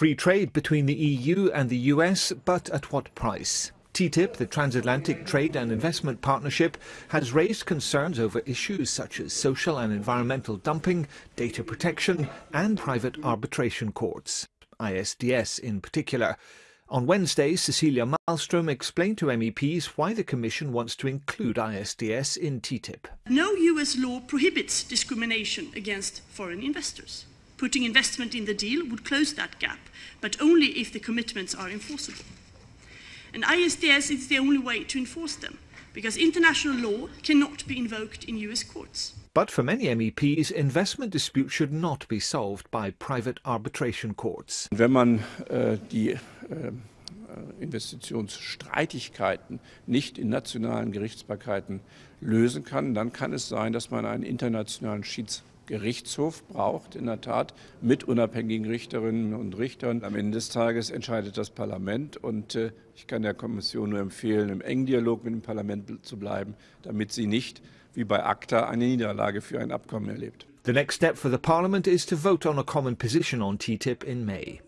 Free trade between the EU and the US, but at what price? TTIP, the Transatlantic Trade and Investment Partnership, has raised concerns over issues such as social and environmental dumping, data protection, and private arbitration courts, ISDS in particular. On Wednesday, Cecilia Malmström explained to MEPs why the Commission wants to include ISDS in TTIP. No US law prohibits discrimination against foreign investors. Putting investment in the deal would close that gap, but only if the commitments are enforceable. And ISDS is the only way to enforce them, because international law cannot be invoked in US courts. But for many MEPs, investment disputes should not be solved by private arbitration courts. Wenn man äh, die ähm, äh, Investitionsstreitigkeiten nicht in nationalen Gerichtsbarkeiten lösen kann, dann kann es sein, dass man einen internationalen Schiedsgerichtshof braucht, in der Tat mit unabhängigen Richterinnen und Richtern. Am Ende des Tages entscheidet das Parlament und äh, ich kann der Kommission nur empfehlen, im engen Dialog mit dem Parlament zu bleiben, damit sie nicht wie bei ACTA eine Niederlage für ein Abkommen erlebt. The next step for the Parliament is to vote on a common position on TTIP in May.